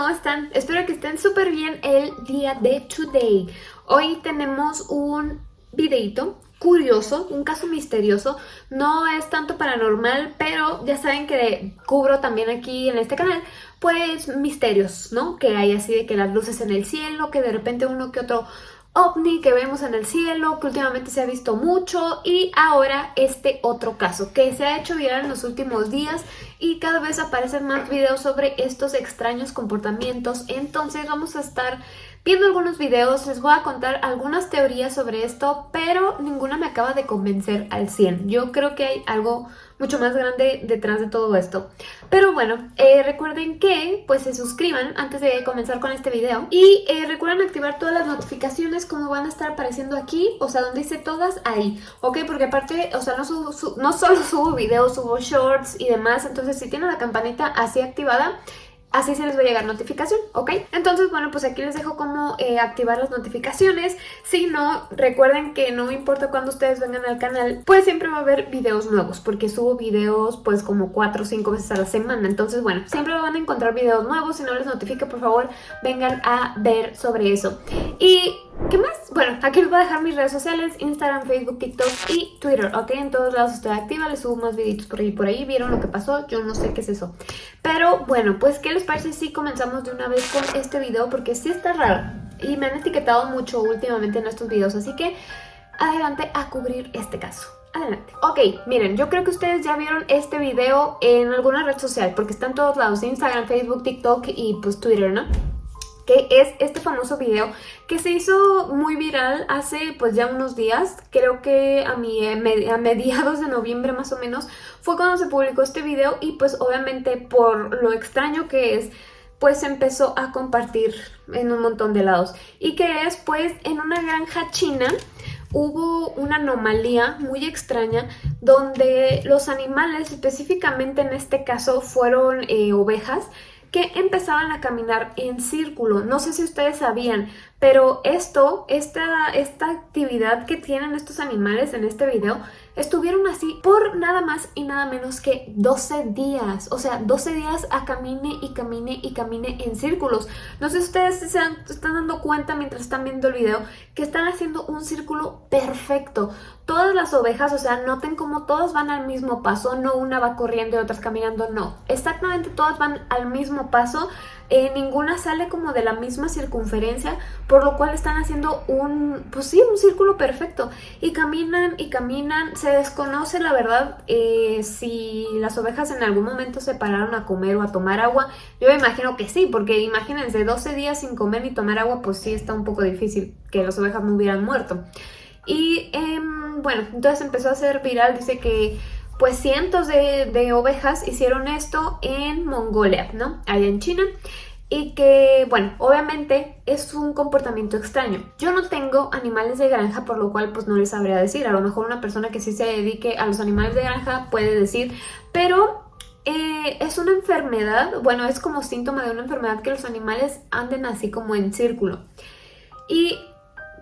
¿cómo están? Espero que estén súper bien el día de today. Hoy tenemos un videito curioso, un caso misterioso. No es tanto paranormal, pero ya saben que cubro también aquí en este canal, pues misterios, ¿no? Que hay así de que las luces en el cielo, que de repente uno que otro ovni que vemos en el cielo, que últimamente se ha visto mucho y ahora este otro caso que se ha hecho viral en los últimos días y cada vez aparecen más videos sobre estos extraños comportamientos. Entonces vamos a estar viendo algunos videos, les voy a contar algunas teorías sobre esto, pero ninguna me acaba de convencer al 100. Yo creo que hay algo mucho más grande detrás de todo esto. Pero bueno, eh, recuerden que pues se suscriban antes de comenzar con este video y eh, recuerden activar todas las notificaciones como van a estar apareciendo aquí, o sea, donde dice todas, ahí, ¿ok? Porque aparte, o sea, no, no solo subo videos, subo shorts y demás, entonces si tienen la campanita así activada, así se les va a llegar notificación, ¿ok? Entonces, bueno, pues aquí les dejo cómo eh, activar las notificaciones. Si no, recuerden que no importa cuándo ustedes vengan al canal, pues siempre va a haber videos nuevos, porque subo videos pues como 4 o 5 veces a la semana. Entonces, bueno, siempre van a encontrar videos nuevos. Si no les notifica, por favor, vengan a ver sobre eso. Y ¿Qué más? Bueno, aquí les voy a dejar mis redes sociales, Instagram, Facebook, TikTok y Twitter, ¿ok? En todos lados estoy activa, les subo más videitos por ahí por ahí, vieron lo que pasó, yo no sé qué es eso. Pero bueno, pues ¿qué les parece si comenzamos de una vez con este video? Porque sí está raro y me han etiquetado mucho últimamente en estos videos, así que adelante a cubrir este caso. Adelante. Ok, miren, yo creo que ustedes ya vieron este video en alguna red social porque está en todos lados, Instagram, Facebook, TikTok y pues Twitter, ¿no? Que es este famoso video que se hizo muy viral hace pues ya unos días, creo que a, mi, a mediados de noviembre más o menos, fue cuando se publicó este video y pues obviamente por lo extraño que es, pues empezó a compartir en un montón de lados. Y que es pues en una granja china hubo una anomalía muy extraña donde los animales, específicamente en este caso fueron eh, ovejas, que empezaban a caminar en círculo. No sé si ustedes sabían, pero esto, esta, esta actividad que tienen estos animales en este video, estuvieron así por nada más y nada menos que 12 días. O sea, 12 días a camine y camine y camine en círculos. No sé si ustedes se están dando cuenta mientras están viendo el video que están haciendo un círculo perfecto. Todas las ovejas, o sea, noten cómo todas van al mismo paso, no una va corriendo y otras caminando, no. Exactamente todas van al mismo paso eh, ninguna sale como de la misma circunferencia, por lo cual están haciendo un, pues sí, un círculo perfecto. Y caminan y caminan, se desconoce la verdad eh, si las ovejas en algún momento se pararon a comer o a tomar agua. Yo me imagino que sí, porque imagínense 12 días sin comer ni tomar agua, pues sí está un poco difícil que las ovejas no hubieran muerto. Y em, bueno, entonces empezó a ser viral, dice que pues cientos de, ovejas hicieron esto en Mongolia, ¿no? Allá en China y que, bueno, obviamente es un comportamiento extraño. Yo no tengo animales de granja, por lo cual pues no les sabría decir. A lo mejor una persona que sí se dedique a los animales de granja puede decir, pero eh, es una enfermedad, bueno, es como síntoma de una enfermedad que los animales anden así como en círculo. Y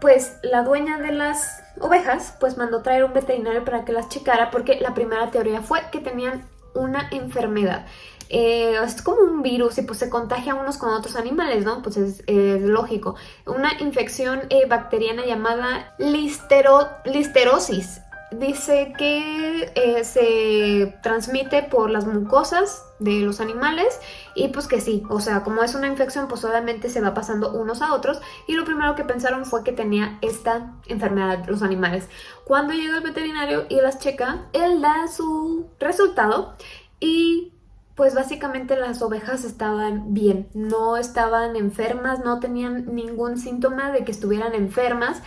pues la dueña de las ovejas pues mandó traer un veterinario para que las checara porque la primera teoría fue que tenían una enfermedad. Eh, es como un virus y pues se contagia unos con otros animales, ¿no? Pues es, lógico. Una infección eh, bacteriana llamada listero, listerosis dice que eh, se transmite por las mucosas de los animales y pues que sí, o sea, como es una infección pues obviamente se va pasando unos a otros y lo primero que pensaron fue que tenía esta enfermedad los animales. Cuando llega el veterinario y las checa, él da su resultado y pues básicamente las ovejas estaban bien, no estaban enfermas, no tenían ningún síntoma de que estuvieran enfermas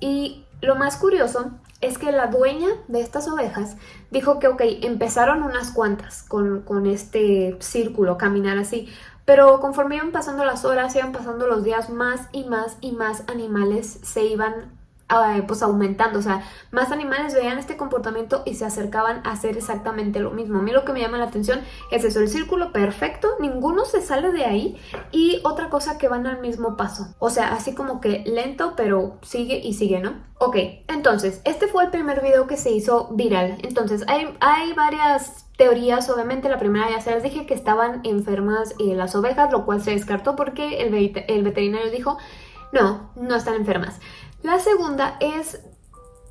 y lo más curioso es que la dueña de estas ovejas dijo que, ok, empezaron unas cuantas con, con este círculo, caminar así, pero conforme iban pasando las horas, iban pasando los días, más y más y más animales se iban pues aumentando, o sea, más animales veían este comportamiento y se acercaban a hacer exactamente lo mismo. A mí lo que me llama la atención es eso, el círculo perfecto, ninguno se sale de ahí y otra cosa que van al mismo paso, o sea, así como que lento pero sigue y sigue, ¿no? Ok, entonces, este fue el primer video que se hizo viral, entonces hay, hay varias teorías, obviamente la primera ya se les dije que estaban enfermas eh, las ovejas, lo cual se descartó porque el, el veterinario dijo no, no están enfermas. La segunda es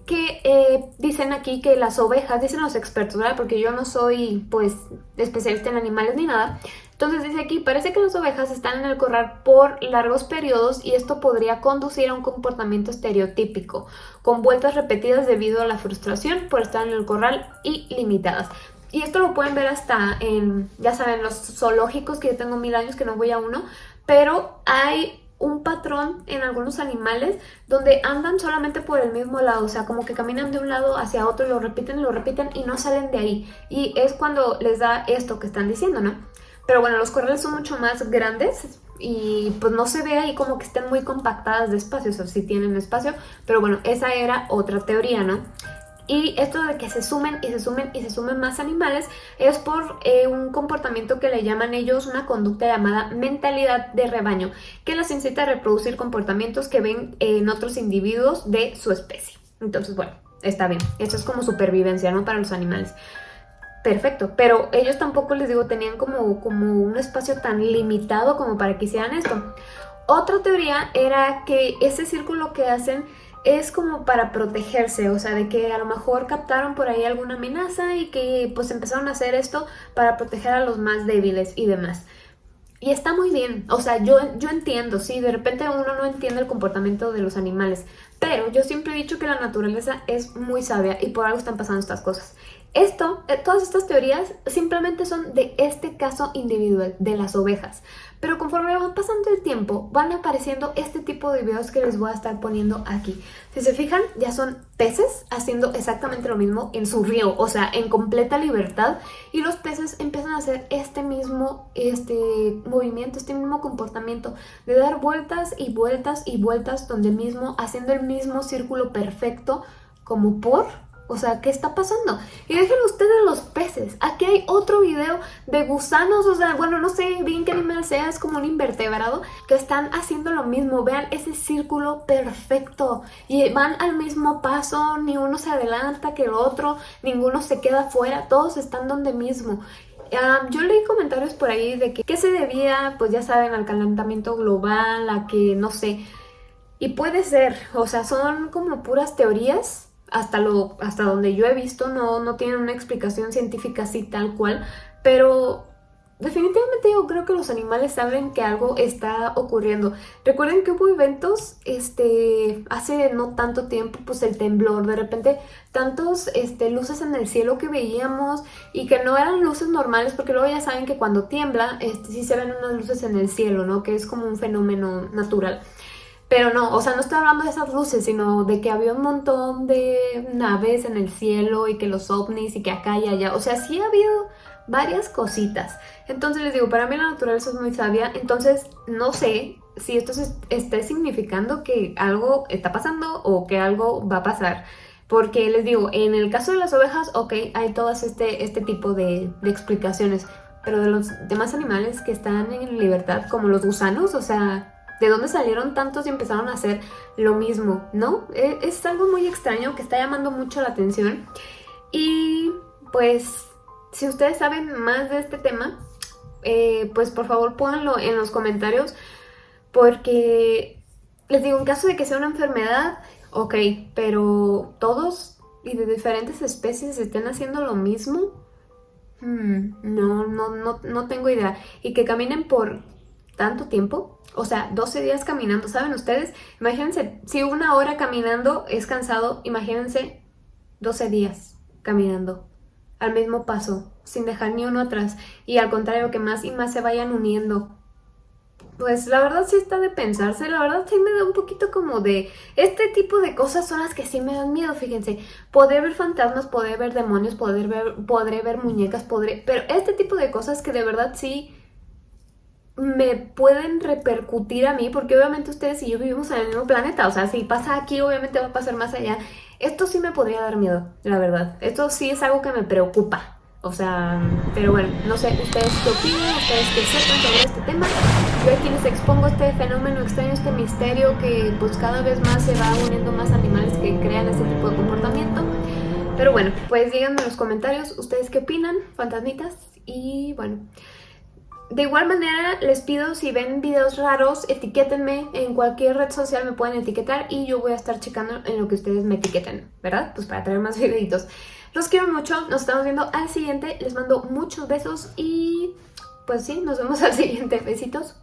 que eh, dicen aquí que las ovejas, dicen los expertos, ¿verdad? Porque yo no soy, pues, especialista en animales ni nada. Entonces dice aquí, parece que las ovejas están en el corral por largos periodos y esto podría conducir a un comportamiento estereotípico, con vueltas repetidas debido a la frustración por estar en el corral y limitadas. Y esto lo pueden ver hasta en, ya saben, los zoológicos, que yo tengo mil años que no voy a uno, pero hay un patrón en algunos animales donde andan solamente por el mismo lado, o sea, como que caminan de un lado hacia otro y lo repiten y lo repiten y no salen de ahí. Y es cuando les da esto que están diciendo, ¿no? Pero bueno, los corrales son mucho más grandes y pues no se ve ahí como que estén muy compactadas de espacio, o sea, sí tienen espacio, pero bueno, esa era otra teoría, ¿no? Y esto de que se sumen y se sumen y se sumen más animales es por eh, un comportamiento que le llaman ellos una conducta llamada mentalidad de rebaño, que las incita a reproducir comportamientos que ven en otros individuos de su especie. Entonces, bueno, está bien. Esto es como supervivencia, ¿no? Para los animales. Perfecto, pero ellos tampoco, les digo, tenían como, como un espacio tan limitado como para que hicieran esto. Otra teoría era que ese círculo que hacen es como para protegerse, o sea, de que a lo mejor captaron por ahí alguna amenaza y que pues empezaron a hacer esto para proteger a los más débiles y demás. Y está muy bien, o sea, yo, yo entiendo, sí, de repente uno no entiende el comportamiento de los animales, pero yo siempre he dicho que la naturaleza es muy sabia y por algo están pasando estas cosas. Esto, eh, todas estas teorías simplemente son de este caso individual, de las ovejas. Pero conforme va pasando el tiempo, van apareciendo este tipo de videos que les voy a estar poniendo aquí. Si se fijan, ya son peces haciendo exactamente lo mismo en su río, o sea, en completa libertad. Y los peces empiezan a hacer este mismo este movimiento, este mismo comportamiento de dar vueltas y vueltas y vueltas donde mismo, haciendo el mismo círculo perfecto como por o sea, ¿qué está pasando? Y dejen ustedes los peces. Aquí hay otro video de gusanos, o sea, bueno, no sé bien qué animal sea, es como un invertebrado, que están haciendo lo mismo. Vean ese círculo perfecto. Y van al mismo paso, ni uno se adelanta que el otro, ninguno se queda fuera, todos están donde mismo. yo leí comentarios por ahí de que, ¿qué se debía, pues ya saben, al calentamiento global, a que, no sé... Y puede ser, o sea, son como puras teorías hasta, lo, hasta donde yo he visto no, no tienen una explicación científica así tal cual, pero definitivamente yo creo que los animales saben que algo está ocurriendo. Recuerden que hubo eventos este, hace no tanto tiempo, pues el temblor, de repente tantos este, luces en el cielo que veíamos y que no eran luces normales, porque luego ya saben que cuando tiembla este, sí se ven unas luces en el cielo, ¿no? Que es como un fenómeno natural. Pero no, o sea, no estoy hablando de esas luces, sino de que había un montón de naves en el cielo y que los ovnis y que acá y allá. O sea, sí ha habido varias cositas. Entonces les digo, para mí la naturaleza es muy sabia. Entonces no sé si esto esté significando que algo está pasando o que algo va a pasar. Porque les digo, en el caso de las ovejas, ok, hay todas este, este tipo de, de explicaciones. Pero de los demás animales que están en libertad, como los gusanos, o sea, ¿De dónde salieron tantos y empezaron a hacer lo mismo? ¿No? E, es algo muy extraño que está llamando mucho la atención. Y pues, si ustedes saben más de este tema, eh, pues por favor pónganlo en los comentarios. Porque les digo, en caso de que sea una enfermedad, ok, pero todos y de diferentes especies estén haciendo lo mismo. Hmm, no, no, no, no tengo idea. Y que caminen por tanto tiempo, o sea, 12 días caminando, ¿saben ustedes? Imagínense, si una hora caminando es cansado, imagínense 12 días caminando al mismo paso, sin dejar ni uno atrás, y al contrario, que más y más se vayan uniendo. Pues la verdad sí está de pensarse, la verdad sí me da un poquito como de... Este tipo de cosas son las que sí me dan miedo, fíjense. Poder ver fantasmas, poder ver demonios, poder ver, podré ver muñecas, podré... Pero este tipo de cosas que de verdad sí me pueden repercutir a mí, porque obviamente ustedes y yo vivimos en el mismo planeta, o sea, si pasa aquí, obviamente va a pasar más allá. Esto sí me podría dar miedo, la verdad. Esto sí es algo que me preocupa. O sea, pero bueno, no sé, ustedes qué opinan, ustedes qué sepan sobre este tema. Yo aquí les expongo este fenómeno extraño, este misterio que pues cada vez más se va uniendo más animales que crean este tipo de comportamiento. Pero bueno, pues díganme en los comentarios ustedes qué opinan, fantasmitas. Y bueno, de igual manera les pido si ven videos raros, etiquétenme en cualquier red social, me pueden etiquetar y yo voy a estar checando en lo que ustedes me etiqueten, ¿verdad? Pues para traer más videitos. Los quiero mucho, nos estamos viendo al siguiente, les mando muchos besos y pues sí, nos vemos al siguiente. Besitos.